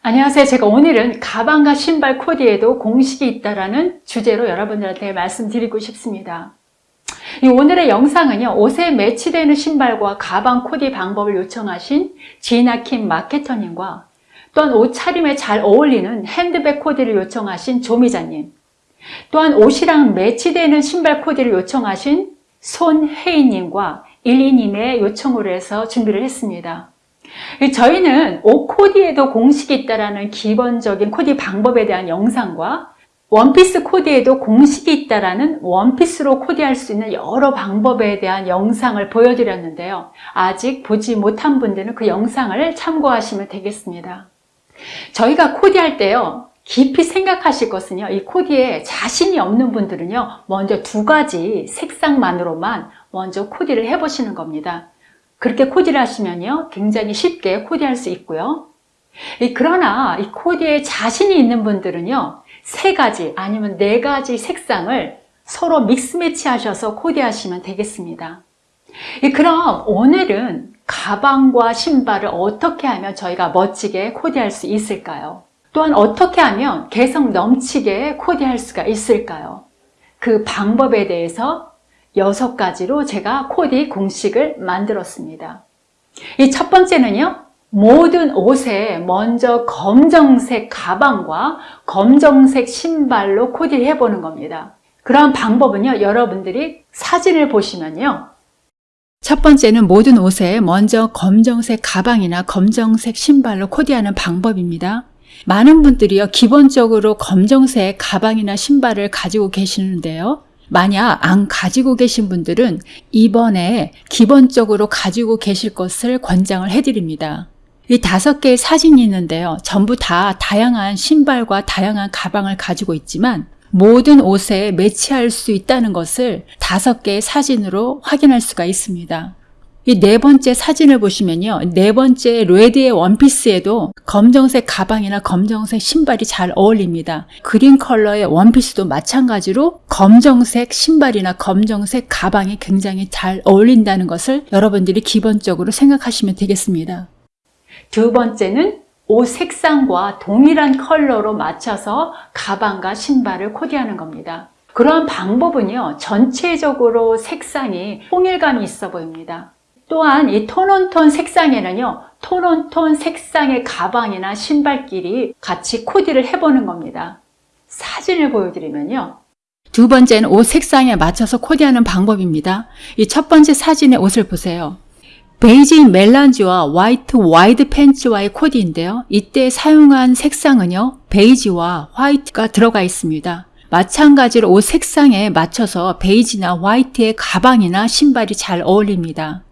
안녕하세요. 제가 오늘은 가방과 신발 코디에도 공식이 있다라는 주제로 여러분들한테 말씀드리고 싶습니다. 이 오늘의 영상은요, 옷에 매치되는 신발과 가방 코디 방법을 요청하신 지나킴 마케터님과 또한 옷차림에 잘 어울리는 핸드백 코디를 요청하신 조미자님, 또한 옷이랑 매치되는 신발 코디를 요청하신 손혜인님과 일리님의 요청으로 해서 준비를 했습니다. 저희는 옷 코디에도 공식이 있다는 기본적인 코디 방법에 대한 영상과 원피스 코디에도 공식이 있다는 원피스로 코디할 수 있는 여러 방법에 대한 영상을 보여드렸는데요. 아직 보지 못한 분들은 그 영상을 참고하시면 되겠습니다. 저희가 코디할 때요. 깊이 생각하실 것은요. 이 코디에 자신이 없는 분들은요. 먼저 두 가지 색상만으로만 먼저 코디를 해보시는 겁니다. 그렇게 코디를 하시면요. 굉장히 쉽게 코디할 수 있고요. 그러나 이 코디에 자신이 있는 분들은요. 세 가지 아니면 네 가지 색상을 서로 믹스 매치 하셔서 코디하시면 되겠습니다. 그럼 오늘은 가방과 신발을 어떻게 하면 저희가 멋지게 코디할 수 있을까요? 또한 어떻게 하면 개성 넘치게 코디할 수가 있을까요? 그 방법에 대해서 여섯 가지로 제가 코디 공식을 만들었습니다. 이 첫 번째는요. 모든 옷에 먼저 검정색 가방과 검정색 신발로 코디를 해보는 겁니다. 그런 방법은요. 여러분들이 사진을 보시면요. 첫 번째는 모든 옷에 먼저 검정색 가방이나 검정색 신발로 코디하는 방법입니다. 많은 분들이요. 기본적으로 검정색 가방이나 신발을 가지고 계시는데요. 만약 안 가지고 계신 분들은 이번에 기본적으로 가지고 계실 것을 권장을 해드립니다. 이 다섯 개의 사진이 있는데요. 전부 다 다양한 신발과 다양한 가방을 가지고 있지만 모든 옷에 매치할 수 있다는 것을 다섯 개의 사진으로 확인할 수가 있습니다. 이 네 번째 사진을 보시면요. 네 번째 레드의 원피스에도 검정색 가방이나 검정색 신발이 잘 어울립니다. 그린 컬러의 원피스도 마찬가지로 검정색 신발이나 검정색 가방이 굉장히 잘 어울린다는 것을 여러분들이 기본적으로 생각하시면 되겠습니다. 두 번째는 옷 색상과 동일한 컬러로 맞춰서 가방과 신발을 코디하는 겁니다. 그러한 방법은요, 전체적으로 색상이 통일감이 있어 보입니다. 또한 이 톤온톤 색상에는요, 톤온톤 색상의 가방이나 신발끼리 같이 코디를 해보는 겁니다. 사진을 보여드리면요. 두 번째는 옷 색상에 맞춰서 코디하는 방법입니다. 이 첫 번째 사진의 옷을 보세요. 베이지 melange와 화이트 와이드 팬츠와의 코디인데요. 이때 사용한 색상은요. 베이지와 화이트가 들어가 있습니다. 마찬가지로 옷 색상에 맞춰서 베이지나 화이트의 가방이나 신발이 잘 어울립니다.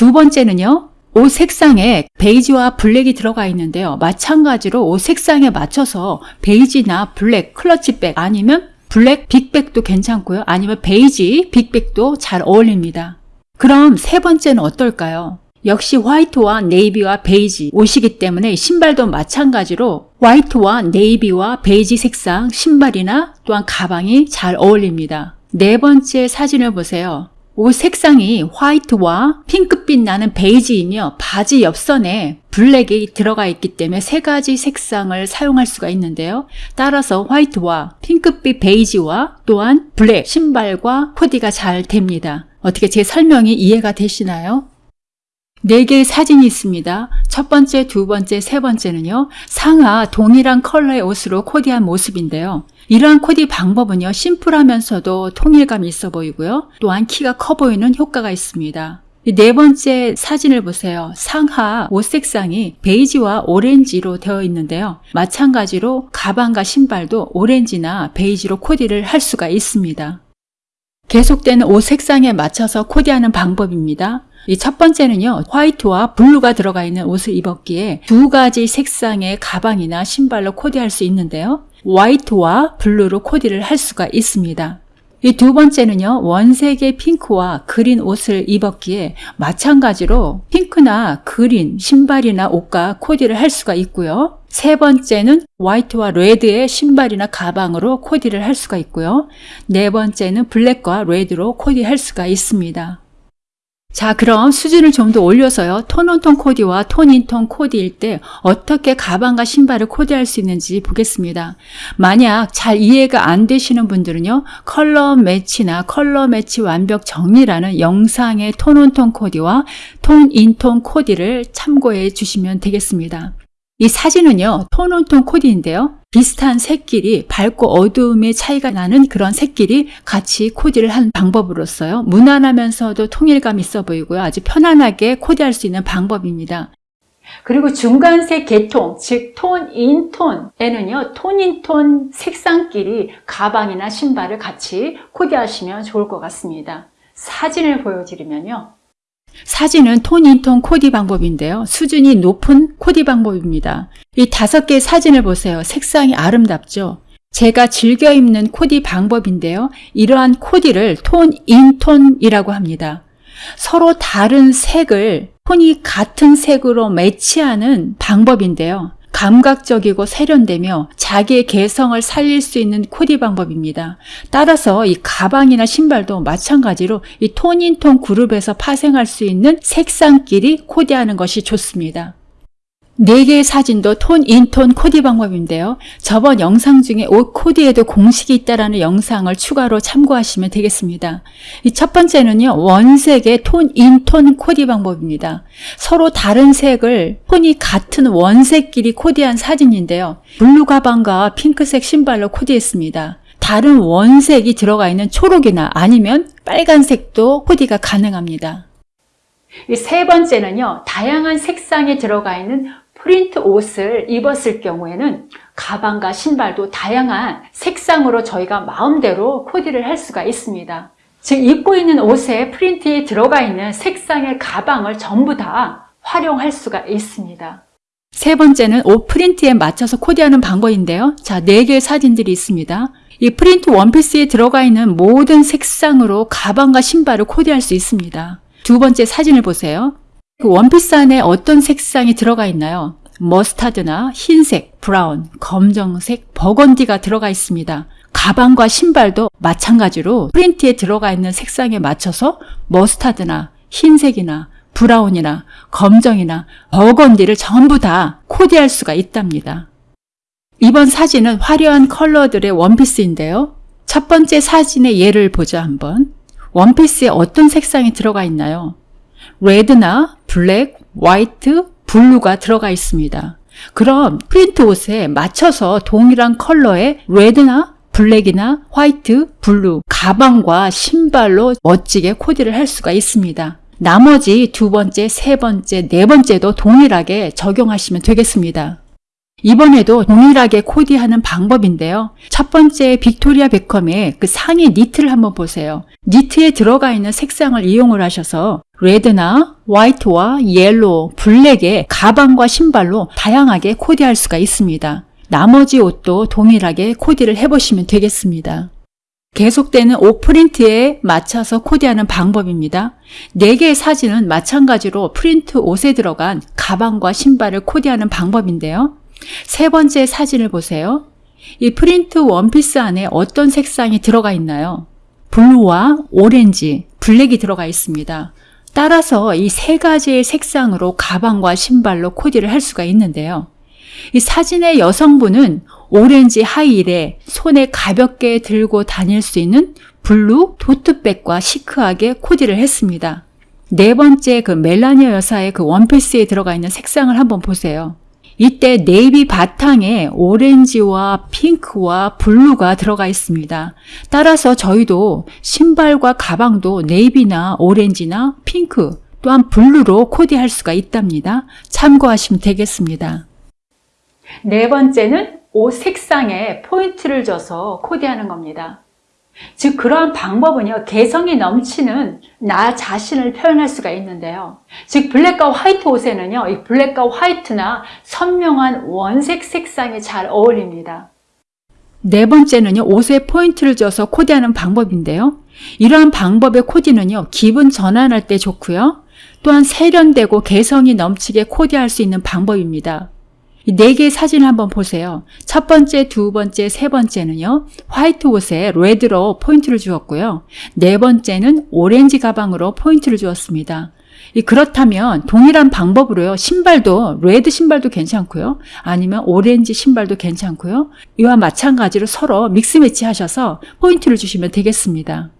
두 번째는요. 옷 색상에 베이지와 블랙이 들어가 있는데요. 마찬가지로 옷 색상에 맞춰서 베이지나 블랙 clutch bag 아니면 블랙 big bag도 괜찮고요. 아니면 베이지 big bag도 잘 어울립니다. 그럼 세 번째는 어떨까요? 역시 화이트와 네이비와 베이지 옷이기 때문에 신발도 마찬가지로 화이트와 네이비와 베이지 색상 신발이나 또한 가방이 잘 어울립니다. 네 번째 사진을 보세요. 옷 색상이 화이트와 핑크빛 나는 베이지이며 바지 옆선에 블랙이 들어가 있기 때문에 세 가지 색상을 사용할 수가 있는데요. 따라서 화이트와 핑크빛 베이지와 또한 블랙 신발과 코디가 잘 됩니다. 어떻게 제 설명이 이해가 되시나요? 네 개의 사진이 있습니다. 첫 번째, 두 번째, 세 번째는요. 상하 동일한 컬러의 옷으로 코디한 모습인데요. 이러한 코디 방법은요. 심플하면서도 통일감이 있어 보이고요. 또한 키가 커 보이는 효과가 있습니다. 네 번째 사진을 보세요. 상하 옷 색상이 베이지와 오렌지로 되어 있는데요. 마찬가지로 가방과 신발도 오렌지나 베이지로 코디를 할 수가 있습니다. 계속되는 옷 색상에 맞춰서 코디하는 방법입니다. 이 첫 번째는요, 화이트와 블루가 들어가 있는 옷을 입었기에 두 가지 색상의 가방이나 신발로 코디할 수 있는데요. 화이트와 블루로 코디를 할 수가 있습니다. 이 두 번째는요, 원색의 핑크와 그린 옷을 입었기에 마찬가지로 핑크나 그린 신발이나 옷과 코디를 할 수가 있고요. 세 번째는 화이트와 레드의 신발이나 가방으로 코디를 할 수가 있고요. 네 번째는 블랙과 레드로 코디할 수가 있습니다. 자, 그럼 수준을 좀 더 올려서요. 톤온톤 코디와 톤인톤 코디일 때 어떻게 가방과 신발을 코디할 수 있는지 보겠습니다. 만약 잘 이해가 안 되시는 분들은요. color match나 color match 완벽 정리라는 영상의 톤온톤 코디와 톤인톤 코디를 참고해 주시면 되겠습니다. 이 사진은요, tone on tone 코디인데요. 비슷한 색끼리 밝고 어두움의 차이가 나는 그런 색끼리 같이 코디를 한 방법으로서요. 무난하면서도 통일감 있어 보이고요. 아주 편안하게 코디할 수 있는 방법입니다. 그리고 중간색 계통, 즉 tone, in, tone에는요. tone, in, tone 색상끼리 가방이나 신발을 같이 코디하시면 좋을 것 같습니다. 사진을 보여드리면요. 사진은 tone in tone 코디 방법인데요. 수준이 높은 코디 방법입니다. 이 다섯 개의 사진을 보세요. 색상이 아름답죠? 제가 즐겨 입는 코디 방법인데요. 이러한 코디를 tone in tone이라고 합니다. 서로 다른 색을 톤이 같은 색으로 매치하는 방법인데요. 감각적이고 세련되며 자기의 개성을 살릴 수 있는 코디 방법입니다. 따라서 이 가방이나 신발도 마찬가지로 이 톤인톤 그룹에서 파생할 수 있는 색상끼리 코디하는 것이 좋습니다. 4개의 사진도 톤, 인, 톤 코디 방법인데요. 저번 영상 중에 옷 코디에도 공식이 있다라는 영상을 추가로 참고하시면 되겠습니다. 이 첫 번째는요. 원색의 tone, in, tone 코디 방법입니다. 서로 다른 색을 톤이 같은 원색끼리 코디한 사진인데요. 블루 가방과 핑크색 신발로 코디했습니다. 다른 원색이 들어가 있는 초록이나 아니면 빨간색도 코디가 가능합니다. 세 번째는요, 다양한 색상이 들어가 있는 프린트 옷을 입었을 경우에는 가방과 신발도 다양한 색상으로 저희가 마음대로 코디를 할 수가 있습니다. 즉 입고 있는 옷에 프린트에 들어가 있는 색상의 가방을 전부 다 활용할 수가 있습니다. 세 번째는 옷 프린트에 맞춰서 코디하는 방법인데요. 자, 네 개의 사진들이 있습니다. 이 프린트 원피스에 들어가 있는 모든 색상으로 가방과 신발을 코디할 수 있습니다. 두 번째 사진을 보세요. 그 원피스 안에 어떤 색상이 들어가 있나요? 머스타드나 흰색, 브라운, 검정색, 버건디가 들어가 있습니다. 가방과 신발도 마찬가지로 프린트에 들어가 있는 색상에 맞춰서 머스타드나 흰색이나 브라운이나 검정이나 버건디를 전부 다 코디할 수가 있답니다. 이번 사진은 화려한 컬러들의 원피스인데요. 첫 번째 사진의 예를 보자 한번. 원피스에 어떤 색상이 들어가 있나요? 레드나 블랙, 화이트, 블루가 들어가 있습니다. 그럼 프린트 옷에 맞춰서 동일한 컬러의 레드나 블랙이나 화이트, 블루, 가방과 신발로 멋지게 코디를 할 수가 있습니다. 나머지 두 번째, 세 번째, 네 번째도 동일하게 적용하시면 되겠습니다. 이번에도 동일하게 코디하는 방법인데요. 첫 번째 빅토리아 베컴의 그 상의 니트를 한번 보세요. 니트에 들어가 있는 색상을 이용을 하셔서 레드나 화이트와 옐로우, 블랙의 가방과 신발로 다양하게 코디할 수가 있습니다. 나머지 옷도 동일하게 코디를 해보시면 되겠습니다. 계속되는 옷 프린트에 맞춰서 코디하는 방법입니다. 4개의 사진은 마찬가지로 프린트 옷에 들어간 가방과 신발을 코디하는 방법인데요. 세 번째 사진을 보세요. 이 프린트 원피스 안에 어떤 색상이 들어가 있나요? 블루와 오렌지, 블랙이 들어가 있습니다. 따라서 이 세 가지의 색상으로 가방과 신발로 코디를 할 수가 있는데요. 이 사진의 여성분은 오렌지 하이힐에 손에 가볍게 들고 다닐 수 있는 블루 토트백과 시크하게 코디를 했습니다. 네 번째 그 멜라니아 여사의 그 원피스에 들어가 있는 색상을 한번 보세요. 이때 네이비 바탕에 오렌지와 핑크와 블루가 들어가 있습니다. 따라서 저희도 신발과 가방도 네이비나 오렌지나 핑크 또한 블루로 코디할 수가 있답니다. 참고하시면 되겠습니다. 네 번째는 옷 색상에 포인트를 줘서 코디하는 겁니다. 즉 그러한 방법은요 개성이 넘치는 나 자신을 표현할 수가 있는데요. 즉 블랙과 화이트 옷에는요 이 블랙과 화이트나 선명한 원색 색상이 잘 어울립니다. 네 번째는요 옷에 포인트를 줘서 코디하는 방법인데요. 이러한 방법의 코디는요 기분 전환할 때 좋고요. 또한 세련되고 개성이 넘치게 코디할 수 있는 방법입니다. 이 네 개의 사진을 한번 보세요. 첫 번째, 두 번째, 세 번째는요. 화이트 옷에 레드로 포인트를 주었고요. 네 번째는 오렌지 가방으로 포인트를 주었습니다. 이 그렇다면 동일한 방법으로요. 신발도 레드 신발도 괜찮고요. 아니면 오렌지 신발도 괜찮고요. 이와 마찬가지로 서로 믹스 매치 하셔서 포인트를 주시면 되겠습니다.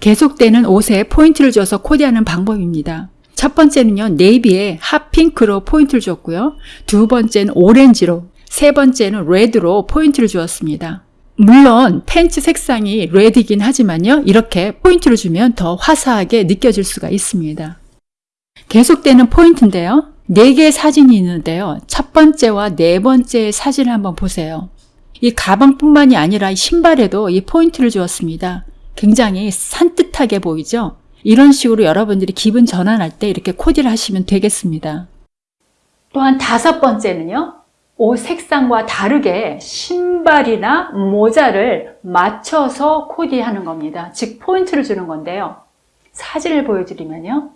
계속되는 옷에 포인트를 줘서 코디하는 방법입니다. 첫 번째는요, 네이비에 핫핑크로 포인트를 줬고요. 두 번째는 오렌지로, 세 번째는 레드로 포인트를 주었습니다. 물론 팬츠 색상이 레드이긴 하지만요, 이렇게 포인트를 주면 더 화사하게 느껴질 수가 있습니다. 계속되는 포인트인데요. 네 개의 사진이 있는데요. 첫 번째와 네 번째 사진을 한번 보세요. 이 가방뿐만이 아니라 이 신발에도 이 포인트를 주었습니다. 굉장히 산뜻하게 보이죠? 이런 식으로 여러분들이 기분 전환할 때 이렇게 코디를 하시면 되겠습니다. 또한 다섯 번째는요. 옷 색상과 다르게 신발이나 모자를 맞춰서 코디하는 겁니다. 즉 포인트를 주는 건데요. 사진을 보여드리면요.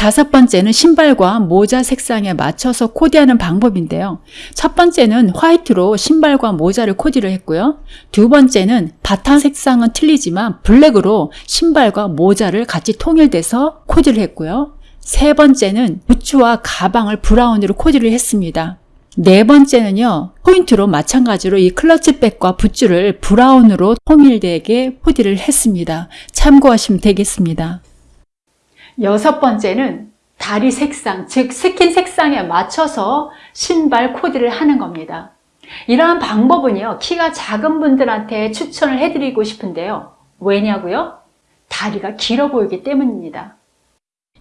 다섯 번째는 신발과 모자 색상에 맞춰서 코디하는 방법인데요. 첫 번째는 화이트로 신발과 모자를 코디를 했고요. 두 번째는 바탕 색상은 틀리지만 블랙으로 신발과 모자를 같이 통일돼서 코디를 했고요. 세 번째는 부츠와 가방을 브라운으로 코디를 했습니다. 네 번째는요, 포인트로 마찬가지로 이 클러치백과 부츠를 브라운으로 통일되게 코디를 했습니다. 참고하시면 되겠습니다. 여섯 번째는 다리 색상, 즉 스킨 색상에 맞춰서 신발 코디를 하는 겁니다. 이러한 방법은요, 키가 작은 분들한테 추천을 해드리고 싶은데요. 왜냐고요? 다리가 길어 보이기 때문입니다.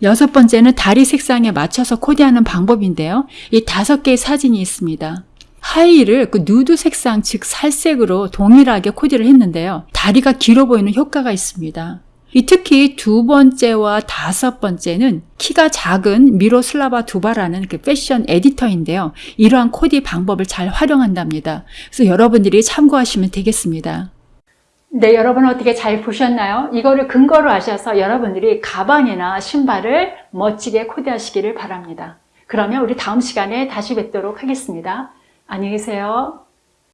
여섯 번째는 다리 색상에 맞춰서 코디하는 방법인데요. 이 다섯 개의 사진이 있습니다. 하이를 그 누드 색상, 즉 살색으로 동일하게 코디를 했는데요. 다리가 길어 보이는 효과가 있습니다. 이 특히 두 번째와 다섯 번째는 키가 작은 미로슬라바 두바라는 그 패션 에디터인데요. 이러한 코디 방법을 잘 활용한답니다. 그래서 여러분들이 참고하시면 되겠습니다. 네, 여러분 어떻게 잘 보셨나요? 이거를 근거로 하셔서 여러분들이 가방이나 신발을 멋지게 코디하시기를 바랍니다. 그러면 우리 다음 시간에 다시 뵙도록 하겠습니다. 안녕히 계세요.